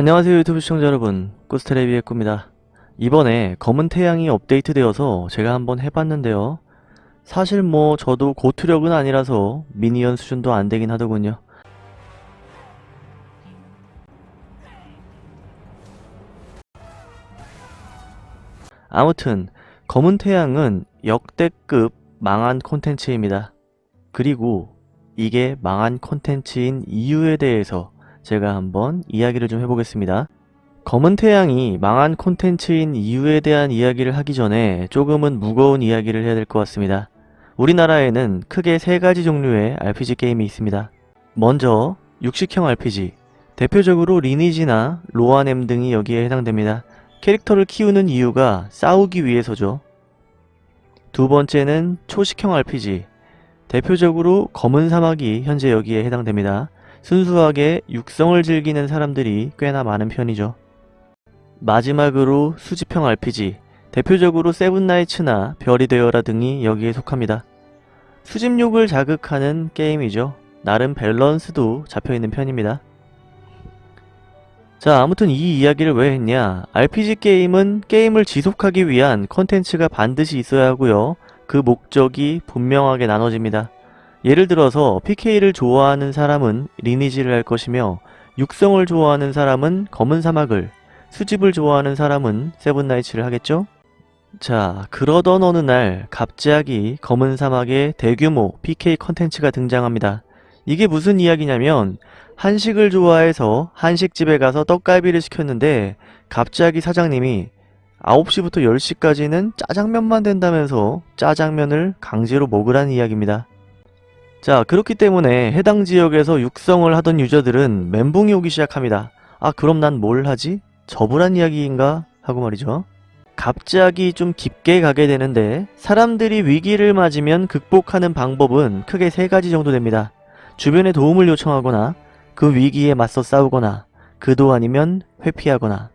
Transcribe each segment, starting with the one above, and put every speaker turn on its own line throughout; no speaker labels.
안녕하세요 유튜브 시청자 여러분. 꾸스테레비의 꾸입니다. 이번에 검은 태양이 업데이트 되어서 제가 한번 해봤는데요. 사실 뭐 저도 고투력은 아니라서 미니언 수준도 안되긴 하더군요. 아무튼 검은 태양은 역대급 망한 콘텐츠입니다. 그리고 이게 망한 콘텐츠인 이유에 대해서 제가 한번 이야기를 좀 해보겠습니다. 검은 태양이 망한 콘텐츠인 이유에 대한 이야기를 하기 전에 조금은 무거운 이야기를 해야 될 것 같습니다. 우리나라에는 크게 세 가지 종류의 RPG 게임이 있습니다. 먼저 육식형 RPG 대표적으로 리니지나 로아넴 등이 여기에 해당됩니다. 캐릭터를 키우는 이유가 싸우기 위해서죠. 두 번째는 초식형 RPG 대표적으로 검은 사막이 현재 여기에 해당됩니다. 순수하게 육성을 즐기는 사람들이 꽤나 많은 편이죠. 마지막으로 수집형 RPG 대표적으로 세븐나이츠나 별이 되어라 등이 여기에 속합니다. 수집욕을 자극하는 게임이죠. 나름 밸런스도 잡혀있는 편입니다. 자 아무튼 이 이야기를 왜 했냐 RPG 게임은 게임을 지속하기 위한 컨텐츠가 반드시 있어야 하고요. 그 목적이 분명하게 나눠집니다. 예를 들어서 PK를 좋아하는 사람은 리니지를 할 것이며 육성을 좋아하는 사람은 검은 사막을 수집을 좋아하는 사람은 세븐나이츠를 하겠죠? 자 그러던 어느 날 갑자기 검은 사막에 대규모 PK 컨텐츠가 등장합니다. 이게 무슨 이야기냐면 한식을 좋아해서 한식집에 가서 떡갈비를 시켰는데 갑자기 사장님이 9시부터 10시까지는 짜장면만 된다면서 짜장면을 강제로 먹으라는 이야기입니다. 자 그렇기 때문에 해당 지역에서 육성을 하던 유저들은 멘붕이 오기 시작합니다. 아 그럼 난 뭘 하지? 접으란 이야기인가? 하고 말이죠. 갑자기 좀 깊게 가게 되는데 사람들이 위기를 맞으면 극복하는 방법은 크게 세 가지 정도 됩니다. 주변에 도움을 요청하거나 그 위기에 맞서 싸우거나 그도 아니면 회피하거나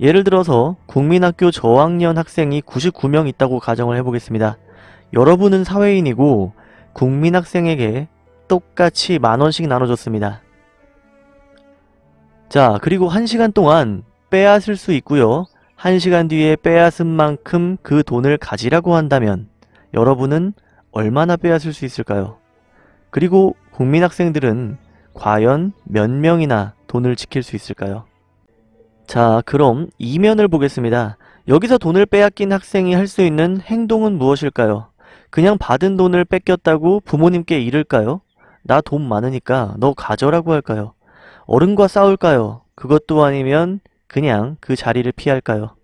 예를 들어서 국민학교 저학년 학생이 99명 있다고 가정을 해보겠습니다. 여러분은 사회인이고 국민학생에게 똑같이 만원씩 나눠줬습니다. 자 그리고 1시간 동안 빼앗을 수 있고요. 1시간 뒤에 빼앗은 만큼 그 돈을 가지라고 한다면 여러분은 얼마나 빼앗을 수 있을까요? 그리고 국민학생들은 과연 몇 명이나 돈을 지킬 수 있을까요? 자 그럼 이면을 보겠습니다. 여기서 돈을 빼앗긴 학생이 할 수 있는 행동은 무엇일까요? 그냥 받은 돈을 뺏겼다고 부모님께 이를까요? 나 돈 많으니까 너 가져라고 할까요? 어른과 싸울까요? 그것도 아니면 그냥 그 자리를 피할까요?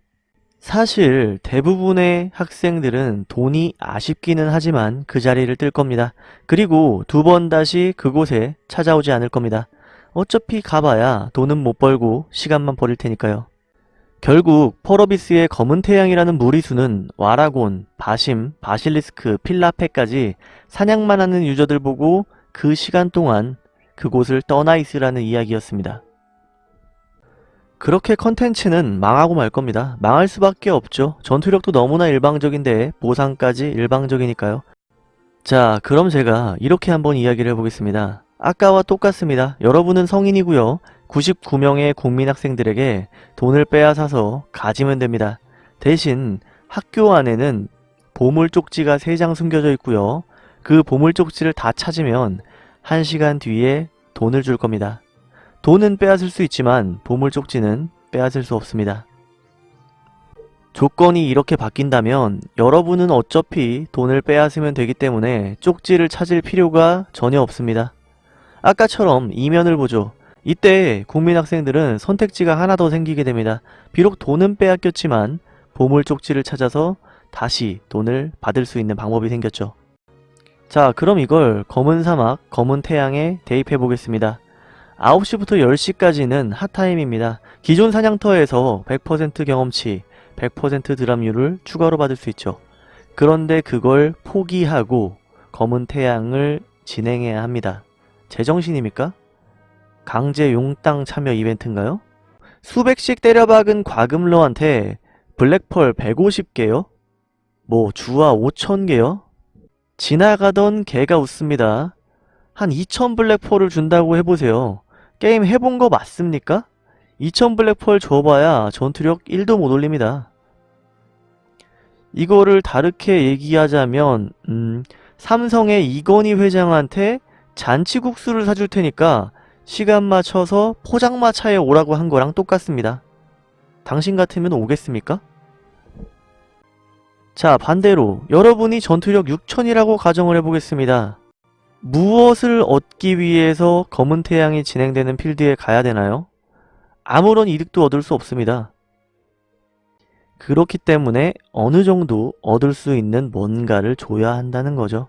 사실 대부분의 학생들은 돈이 아쉽기는 하지만 그 자리를 뜰 겁니다. 그리고 두 번 다시 그곳에 찾아오지 않을 겁니다. 어차피 가봐야 돈은 못 벌고 시간만 버릴 테니까요. 결국 펄어비스의 검은 태양이라는 무리수는 와라곤, 바심, 바실리스크, 필라페까지 사냥만 하는 유저들 보고 그 시간 동안 그곳을 떠나 있으라는 이야기였습니다. 그렇게 컨텐츠는 망하고 말 겁니다. 망할 수밖에 없죠. 전투력도 너무나 일방적인데 보상까지 일방적이니까요. 자 그럼 제가 이렇게 한번 이야기를 해보겠습니다. 아까와 똑같습니다. 여러분은 성인이고요. 99명의 국민학생들에게 돈을 빼앗아서 가지면 됩니다. 대신 학교 안에는 보물 쪽지가 3장 숨겨져 있고요. 그 보물 쪽지를 다 찾으면 1시간 뒤에 돈을 줄 겁니다. 돈은 빼앗을 수 있지만 보물 쪽지는 빼앗을 수 없습니다. 조건이 이렇게 바뀐다면 여러분은 어차피 돈을 빼앗으면 되기 때문에 쪽지를 찾을 필요가 전혀 없습니다. 아까처럼 이면을 보죠. 이때 국민 학생들은 선택지가 하나 더 생기게 됩니다. 비록 돈은 빼앗겼지만 보물 쪽지를 찾아서 다시 돈을 받을 수 있는 방법이 생겼죠. 자 그럼 이걸 검은 사막, 검은 태양에 대입해 보겠습니다. 9시부터 10시까지는 핫타임입니다. 기존 사냥터에서 100% 경험치, 100% 드랍률을 추가로 받을 수 있죠. 그런데 그걸 포기하고 검은 태양을 진행해야 합니다. 제정신입니까? 강제 용땅 참여 이벤트인가요? 수백씩 때려박은 과금러한테 블랙펄 150개요? 뭐 주화 5천개요? 지나가던 개가 웃습니다. 한 2천 블랙펄을 준다고 해보세요. 게임 해본 거 맞습니까? 2000 블랙펄 줘봐야 전투력 1도 못 올립니다. 이거를 다르게 얘기하자면 음, 삼성의 이건희 회장한테 잔치국수를 사줄 테니까 시간 맞춰서 포장마차에 오라고 한 거랑 똑같습니다. 당신 같으면 오겠습니까? 자 반대로 여러분이 전투력 6000이라고 가정을 해보겠습니다. 무엇을 얻기 위해서 검은 태양이 진행되는 필드에 가야 되나요? 아무런 이득도 얻을 수 없습니다. 그렇기 때문에 어느 정도 얻을 수 있는 뭔가를 줘야 한다는 거죠.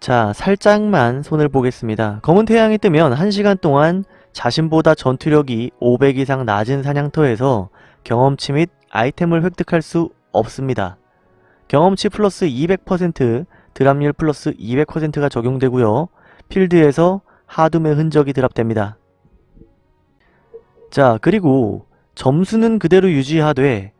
자, 살짝만 손을 보겠습니다. 검은 태양이 뜨면 1시간 동안 자신보다 전투력이 500 이상 낮은 사냥터에서 경험치 및 아이템을 획득할 수 없습니다. 경험치 플러스 200%, 드랍률 플러스 200%가 적용되고요. 필드에서 하둠의 흔적이 드랍됩니다. 자, 그리고 점수는 그대로 유지하되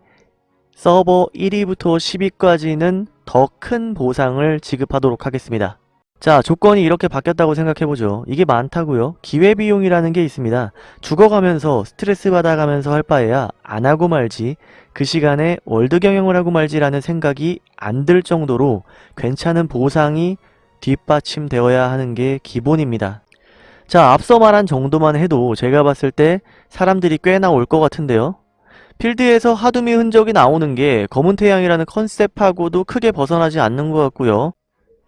서버 1위부터 10위까지는 더 큰 보상을 지급하도록 하겠습니다. 자 조건이 이렇게 바뀌었다고 생각해보죠. 이게 많다고요? 기회비용이라는 게 있습니다. 죽어가면서 스트레스 받아가면서 할 바에야 안하고 말지 그 시간에 월드 경영을 하고 말지라는 생각이 안 들 정도로 괜찮은 보상이 뒷받침되어야 하는 게 기본입니다. 자 앞서 말한 정도만 해도 제가 봤을 때 사람들이 꽤나 올 것 같은데요. 필드에서 하두미 흔적이 나오는 게 검은 태양이라는 컨셉하고도 크게 벗어나지 않는 것 같고요.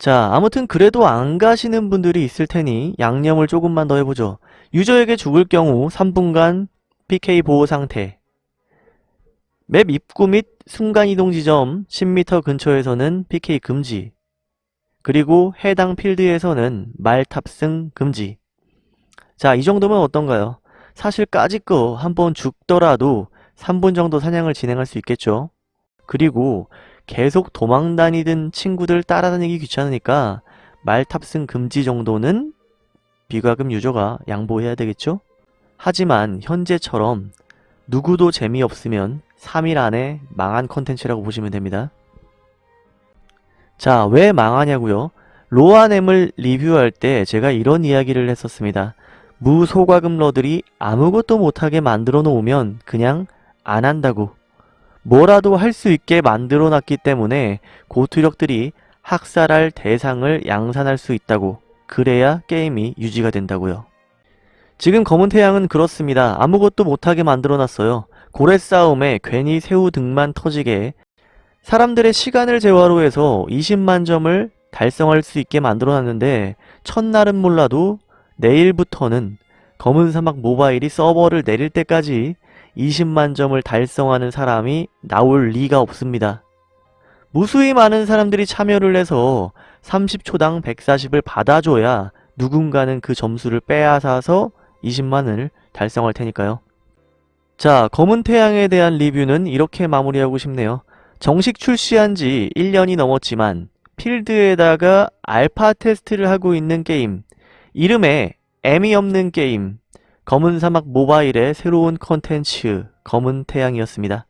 자 아무튼 그래도 안 가시는 분들이 있을 테니 양념을 조금만 더 해보죠. 유저에게 죽을 경우 3분간 PK 보호 상태 맵 입구 및 순간이동 지점 10m 근처에서는 PK 금지 그리고 해당 필드에서는 말 탑승 금지 자 이 정도면 어떤가요? 사실 까짓 거 한번 죽더라도 3분 정도 사냥을 진행할 수 있겠죠. 그리고 계속 도망 다니던 친구들 따라다니기 귀찮으니까 말 탑승 금지 정도는 비과금 유저가 양보해야 되겠죠? 하지만 현재처럼 누구도 재미없으면 3일 안에 망한 컨텐츠라고 보시면 됩니다. 자, 왜 망하냐고요? 로아넴을 리뷰할 때 제가 이런 이야기를 했었습니다. 무소과금 러들이 아무것도 못하게 만들어 놓으면 그냥 안 한다고. 뭐라도 할 수 있게 만들어 놨기 때문에 고투력들이 학살할 대상을 양산할 수 있다고. 그래야 게임이 유지가 된다고요. 지금 검은 태양은 그렇습니다. 아무것도 못하게 만들어 놨어요. 고래 싸움에 괜히 새우 등만 터지게 사람들의 시간을 재화로 해서 20만 점을 달성할 수 있게 만들어 놨는데 첫날은 몰라도 내일부터는 검은 사막 모바일이 서버를 내릴 때까지 20만 점을 달성하는 사람이 나올 리가 없습니다. 무수히 많은 사람들이 참여를 해서 30초당 140을 받아줘야 누군가는 그 점수를 빼앗아서 20만을 달성할 테니까요. 자, 검은 태양에 대한 리뷰는 이렇게 마무리하고 싶네요. 정식 출시한 지 1년이 넘었지만 필드에다가 알파 테스트를 하고 있는 게임 이름에 M이 없는 게임 검은 사막 모바일의 새로운 컨텐츠 검은 태양이었습니다.